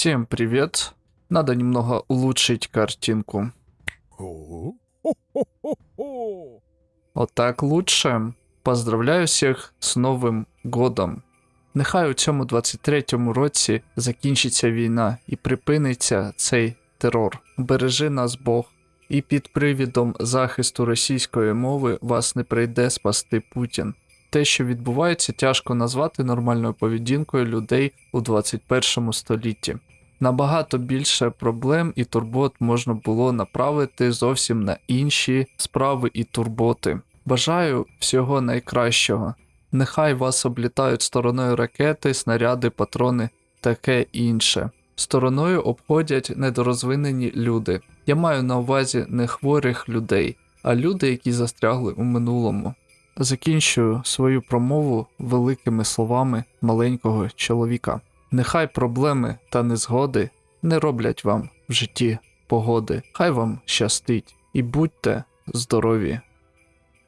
Всем привет. Надо немного улучшить картинку. Вот так лучше. Поздравляю всіх з Новим годом. Нехай у цьому 23-му році закінчиться війна і припиниться цей терор. Бережи нас Бог. І під привідом захисту російської мови вас не прийде спасти Путін. Те, що відбувається, тяжко назвати нормальною поведінкою людей у 21 столітті. Набагато більше проблем і турбот можна було направити зовсім на інші справи і турботи. Бажаю всього найкращого. Нехай вас облітають стороною ракети, снаряди, патрони, таке інше. Стороною обходять недорозвинені люди. Я маю на увазі не хворих людей, а люди, які застрягли у минулому. Закінчую свою промову великими словами маленького чоловіка. Нехай проблеми та незгоди не роблять вам в житті погоди. Хай вам щастить і будьте здорові.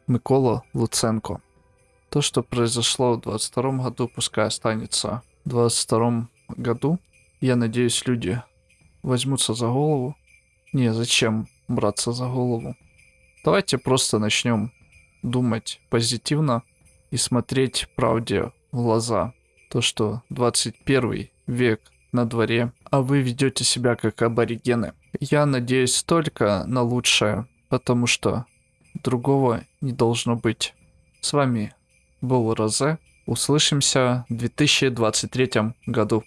Микола Луценко. То, что произошло в 22 году, пускай останется в 22 году. Я надеюсь, люди возьмутся за голову. Не, зачем браться за голову? Давайте просто начнем думать позитивно и смотреть правде в глаза. То, что 21 век на дворе, а вы ведете себя как аборигены. Я надеюсь только на лучшее, потому что другого не должно быть. С вами был Розе. Услышимся в 2023 году.